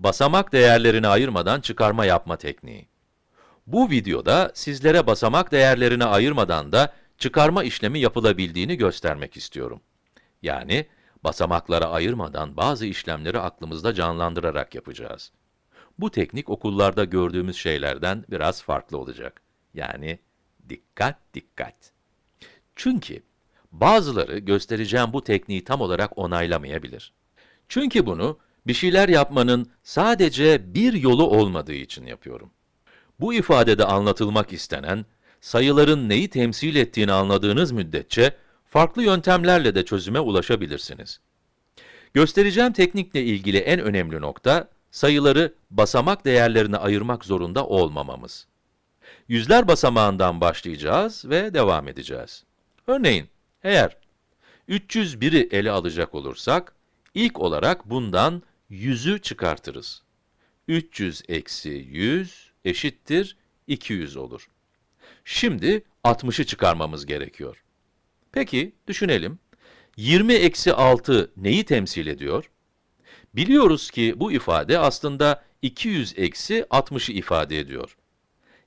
basamak değerlerini ayırmadan çıkarma yapma tekniği. Bu videoda sizlere basamak değerlerini ayırmadan da çıkarma işlemi yapılabildiğini göstermek istiyorum. Yani, basamaklara ayırmadan bazı işlemleri aklımızda canlandırarak yapacağız. Bu teknik okullarda gördüğümüz şeylerden biraz farklı olacak. Yani, dikkat dikkat. Çünkü bazıları göstereceğim bu tekniği tam olarak onaylamayabilir. Çünkü bunu bir şeyler yapmanın sadece bir yolu olmadığı için yapıyorum. Bu ifadede anlatılmak istenen, sayıların neyi temsil ettiğini anladığınız müddetçe, farklı yöntemlerle de çözüme ulaşabilirsiniz. Göstereceğim teknikle ilgili en önemli nokta, sayıları basamak değerlerine ayırmak zorunda olmamamız. Yüzler basamağından başlayacağız ve devam edeceğiz. Örneğin, eğer 301'i ele alacak olursak, ilk olarak bundan 100'ü çıkartırız. 300 eksi 100 eşittir 200 olur. Şimdi 60'ı çıkarmamız gerekiyor. Peki, düşünelim. 20 eksi 6 neyi temsil ediyor? Biliyoruz ki bu ifade aslında 200 eksi 60'ı ifade ediyor.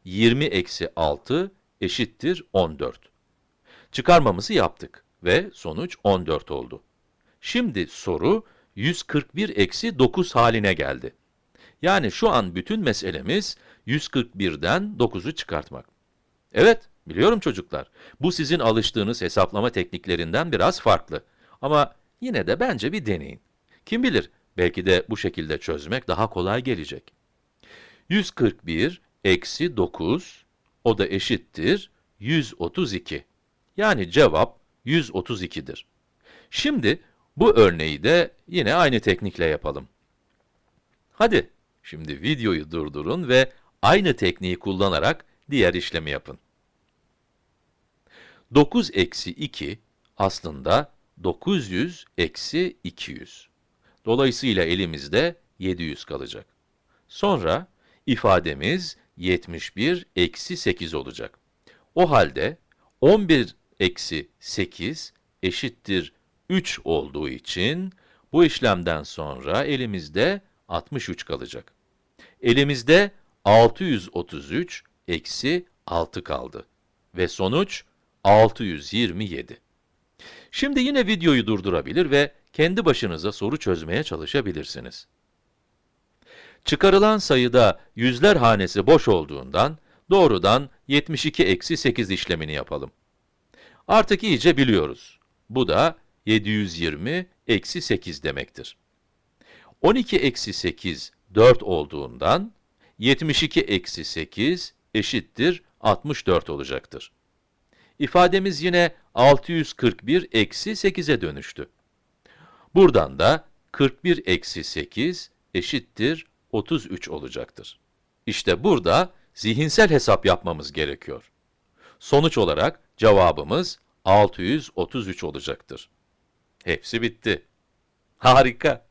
20 eksi 6 eşittir 14. Çıkarmamızı yaptık ve sonuç 14 oldu. Şimdi soru 141 eksi 9 haline geldi. Yani şu an bütün meselemiz 141'den 9'u çıkartmak. Evet, biliyorum çocuklar. Bu sizin alıştığınız hesaplama tekniklerinden biraz farklı. Ama yine de bence bir deneyin. Kim bilir, belki de bu şekilde çözmek daha kolay gelecek. 141 eksi 9, o da eşittir 132. Yani cevap 132'dir. Şimdi bu örneği de yine aynı teknikle yapalım. Hadi, şimdi videoyu durdurun ve aynı tekniği kullanarak diğer işlemi yapın. 9 eksi 2 aslında 900 eksi 200. Dolayısıyla elimizde 700 kalacak. Sonra ifademiz 71 eksi 8 olacak. O halde 11 eksi 8 eşittir 3 olduğu için bu işlemden sonra elimizde 63 kalacak. Elimizde 633 eksi 6 kaldı ve sonuç 627. Şimdi yine videoyu durdurabilir ve kendi başınıza soru çözmeye çalışabilirsiniz. Çıkarılan sayıda yüzler hanesi boş olduğundan, doğrudan 72 eksi 8 işlemini yapalım. Artık iyice biliyoruz. Bu da 720 eksi 8 demektir. 12 eksi 8, 4 olduğundan, 72 eksi 8 eşittir 64 olacaktır. İfademiz yine 641 eksi 8'e dönüştü. Buradan da 41 eksi 8 eşittir 33 olacaktır. İşte burada zihinsel hesap yapmamız gerekiyor. Sonuç olarak cevabımız 633 olacaktır. Hepsi bitti. Harika!